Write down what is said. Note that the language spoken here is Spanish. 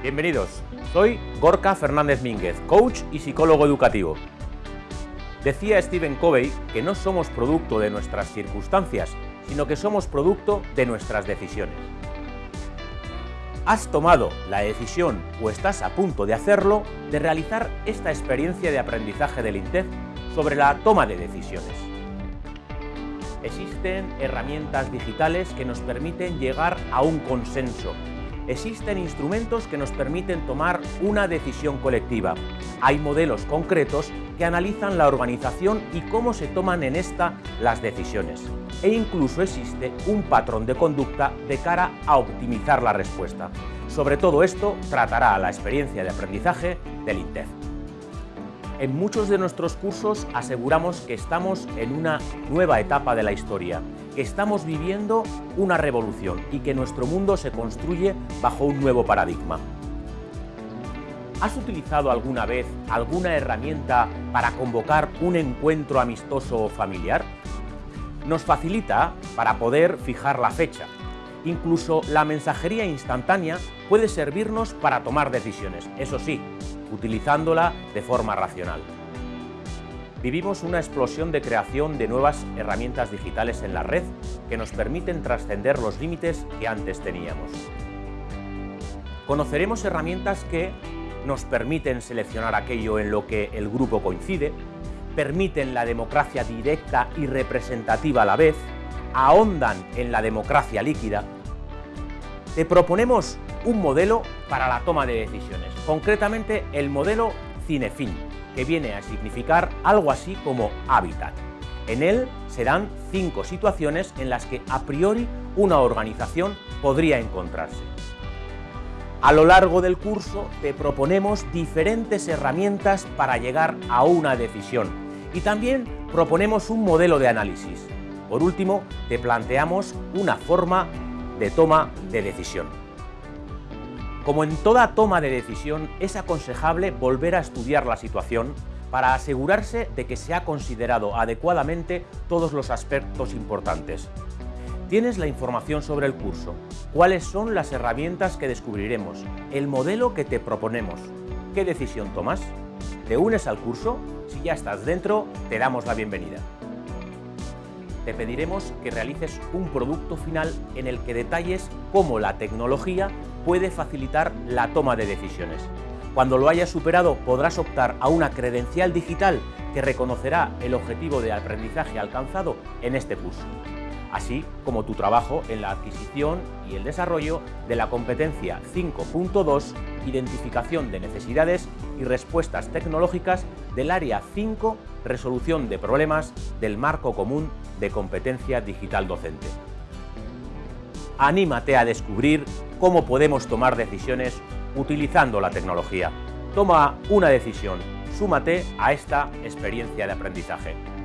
Bienvenidos, soy Gorka Fernández Mínguez, coach y psicólogo educativo. Decía Stephen Covey que no somos producto de nuestras circunstancias, sino que somos producto de nuestras decisiones. Has tomado la decisión o estás a punto de hacerlo de realizar esta experiencia de aprendizaje del INTEF sobre la toma de decisiones. Existen herramientas digitales que nos permiten llegar a un consenso existen instrumentos que nos permiten tomar una decisión colectiva. Hay modelos concretos que analizan la organización y cómo se toman en esta las decisiones. E incluso existe un patrón de conducta de cara a optimizar la respuesta. Sobre todo esto tratará la experiencia de aprendizaje del INTEF. En muchos de nuestros cursos aseguramos que estamos en una nueva etapa de la historia, que estamos viviendo una revolución y que nuestro mundo se construye bajo un nuevo paradigma. ¿Has utilizado alguna vez alguna herramienta para convocar un encuentro amistoso o familiar? Nos facilita para poder fijar la fecha. Incluso la mensajería instantánea puede servirnos para tomar decisiones, eso sí, utilizándola de forma racional. Vivimos una explosión de creación de nuevas herramientas digitales en la red que nos permiten trascender los límites que antes teníamos. Conoceremos herramientas que nos permiten seleccionar aquello en lo que el grupo coincide, permiten la democracia directa y representativa a la vez, ahondan en la democracia líquida. Te proponemos un modelo para la toma de decisiones, concretamente el modelo Cinefin, que viene a significar algo así como hábitat. En él se dan cinco situaciones en las que a priori una organización podría encontrarse. A lo largo del curso te proponemos diferentes herramientas para llegar a una decisión y también proponemos un modelo de análisis. Por último, te planteamos una forma de toma de decisión. Como en toda toma de decisión, es aconsejable volver a estudiar la situación para asegurarse de que se ha considerado adecuadamente todos los aspectos importantes. Tienes la información sobre el curso, cuáles son las herramientas que descubriremos, el modelo que te proponemos. ¿Qué decisión tomas? ¿Te unes al curso? Si ya estás dentro, te damos la bienvenida. Te pediremos que realices un producto final en el que detalles cómo la tecnología puede facilitar la toma de decisiones. Cuando lo hayas superado podrás optar a una credencial digital que reconocerá el objetivo de aprendizaje alcanzado en este curso, así como tu trabajo en la adquisición y el desarrollo de la competencia 5.2 Identificación de necesidades y respuestas tecnológicas del área 5 Resolución de problemas del marco común de competencia digital docente. Anímate a descubrir cómo podemos tomar decisiones utilizando la tecnología. Toma una decisión, súmate a esta experiencia de aprendizaje.